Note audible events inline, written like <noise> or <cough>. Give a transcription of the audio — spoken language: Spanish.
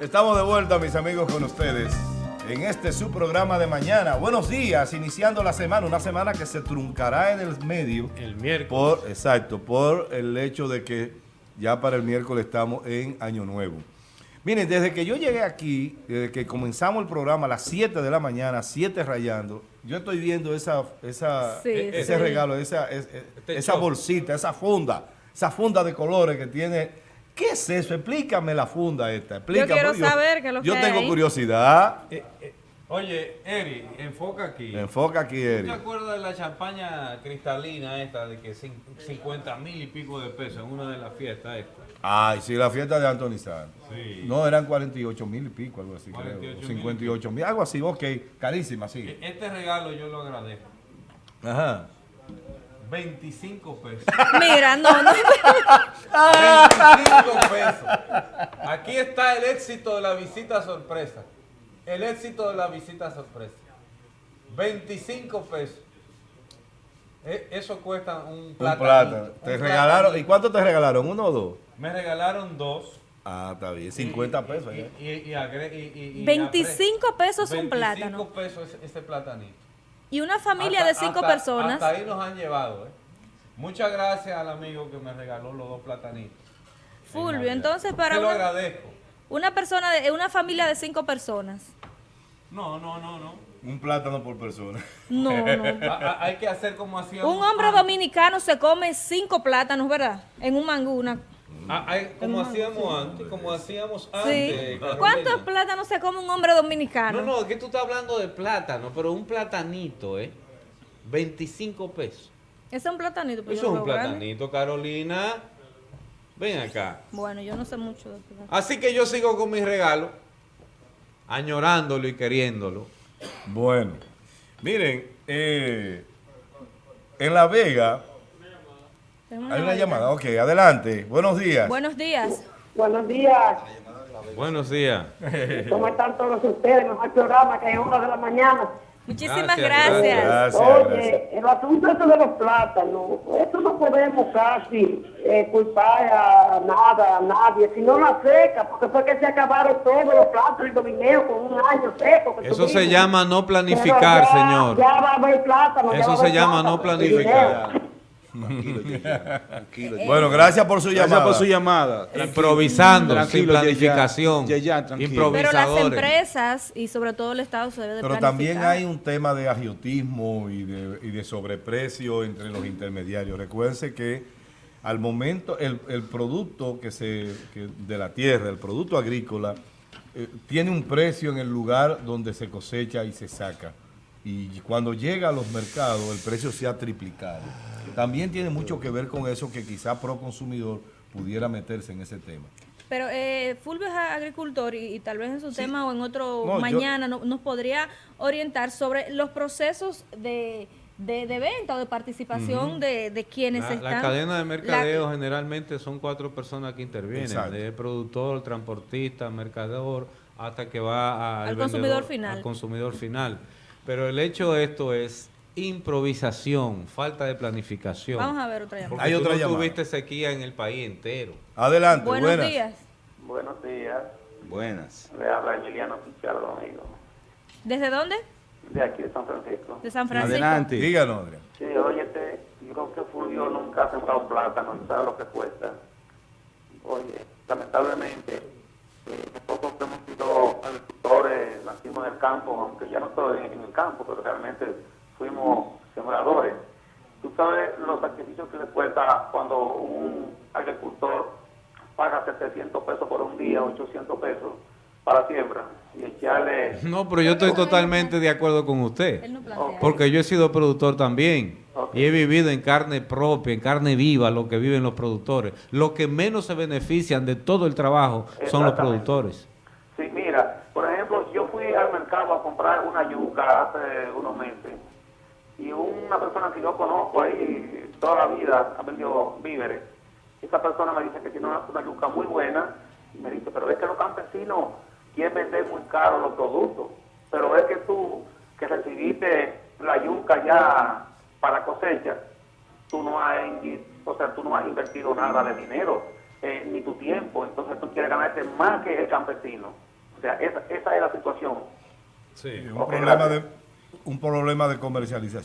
Estamos de vuelta, mis amigos, con ustedes en este su programa de mañana. Buenos días, iniciando la semana, una semana que se truncará en el medio. El miércoles. Por, exacto, por el hecho de que ya para el miércoles estamos en Año Nuevo. Miren, desde que yo llegué aquí, desde que comenzamos el programa a las 7 de la mañana, 7 rayando, yo estoy viendo esa, esa, Sí, e- ese sí. regalo, esa, es- es- Este esa bolsita, esa funda, esa funda de colores que tiene. ¿Qué es eso? Explícame la funda esta. Explícame. quiero saber qué es lo Yo que tengo hay ahí. curiosidad. Eh, eh, oye, Eri, enfoca aquí. Enfoca aquí, ¿Tú te Eri. acuerdas de la champaña cristalina esta de que cin- 50 mil y pico de pesos en una de las fiestas esta? Ay, sí, la fiesta de Anthony Santos. Sí. No, eran 48 mil y pico, algo así, 48 creo. mil y 58 mil, algo así, ok. Carísima, sí. E- Este regalo yo lo agradezco. Ajá. 25 pesos. Mira, no, no. 25 pesos. Aquí está el éxito de la visita sorpresa. El éxito de la visita sorpresa. 25 pesos. E- Eso cuesta un Un plátano. plátano. ¿Te regalaron? ¿Y cuánto te regalaron? ¿Uno o dos? Me regalaron dos. Ah, está bien. 50 pesos. Y, ya. y, y agre- y- y- y 25 pesos un 25 plátano. pesos ese, ese platanito. Y una familia Hasta- de cinco hasta- personas. Hasta ahí nos han llevado, ¿eh? Muchas gracias al amigo que me regaló los dos platanitos. Fulvio, entonces para Te lo una, agradezco. una persona, de, una familia de cinco personas. No, no, no, no. Un plátano por persona. No, no. <laughs> A- hay que hacer como hacíamos Un hombre dominicano se come cinco plátanos, ¿verdad? En un mangú, una... Ah, hay- como hacíamos antes, como hacíamos antes. Sí. ¿Cuántos plátanos se come un hombre dominicano? No, no, es que tú estás hablando de plátano, pero un platanito, ¿eh? 25 pesos. Ese es un platanito. pero Eso es un platanito, Carolina. Ven acá. Bueno, yo no sé mucho de plátano. Así que yo sigo con mi regalo, añorándolo y queriéndolo. Bueno, miren, eh, en La Vega hay una llamada. Ok, adelante. Buenos días. Buenos días. Buenos días. Buenos días. <laughs> ¿Cómo están todos ustedes? Mejor programa que es una de la mañana. Muchísimas Gracias, gracias. Gracias, Oye, gracias. el asunto de los plátanos, eso no podemos casi eh, culpar a nada, a nadie, sino la seca, porque fue que se acabaron todos los plátanos y domineos con un año seco. que Eso se llama no planificar, ya- señor. Ya va a haber plátano. Eso se llama plátano, no planificar. Tranquilo, tranquilo. Yeye. Bueno, gracias por su Gracias llamada. por su llamada. Tranquilo. Improvisando, sin Tranquilo, planificación. Yeyan, tranquilo. Improvisando. Pero las empresas y sobre todo el Estado se debe de Pero también hay un tema de agiotismo y de, y de sobreprecio entre los intermediarios. Recuérdense que al momento el, el producto que se que de la tierra, el producto agrícola, eh, tiene un precio en el lugar donde se cosecha y se saca. Y cuando llega a los mercados, el precio se ha triplicado. También tiene mucho que ver con eso que quizá pro consumidor pudiera meterse en ese tema. Pero eh, Fulvio es agricultor y, y tal vez en su tema o en otro No, yo- mañana no- nos podría orientar sobre los procesos de, de, de venta o de participación de, de quienes La, están... la cadena de mercadeo la- generalmente son cuatro personas que intervienen, Exacto. de productor, transportista, mercador, hasta que va al, Al consumidor vendedor, final. al consumidor final. Pero el hecho de esto es improvisación, falta de planificación. Vamos a ver otra llamada. Porque Hay tú otra no llamada. tuviste sequía en el país entero. Adelante, Buenos buenas. días. Buenos días, Buenas. le habla Emiliano Pichardo, amigo, ¿Desde dónde? de aquí de San Francisco. De San Francisco. Adelante. Díganos, Adrián. Sí, óyete, yo creo que Fulvio nunca ha sembrado plátano, no sabe lo que cuesta. Oye, lamentablemente, campo, aunque ya no estoy en el campo, pero realmente fuimos sembradores. Tú sabes los sacrificios que le cuesta cuando un agricultor paga 700 pesos por un día, 800 pesos para siembra y echarle... <laughs> No, pero yo estoy totalmente de acuerdo con usted. Porque yo he sido productor también. Y he vivido en carne propia, en carne viva, lo que viven los productores. Los que menos se benefician de todo el trabajo son los productores. Sí, mira, por ejemplo, yo fui a comprar una yuca hace unos meses y una persona que yo conozco ahí toda la vida ha vendido víveres. Esa persona me dice que tiene una, yuca muy buena y me dice, pero es que los campesinos quieren vender muy caro los productos, pero es que tú que recibiste la yuca ya para cosecha, tú no has, o sea, tú no has invertido nada de dinero, eh, ni tu tiempo, entonces tú quieres ganarte más que el campesino. O sea, esa, esa es la situación. Sí. Un problema de un problema de comercialización.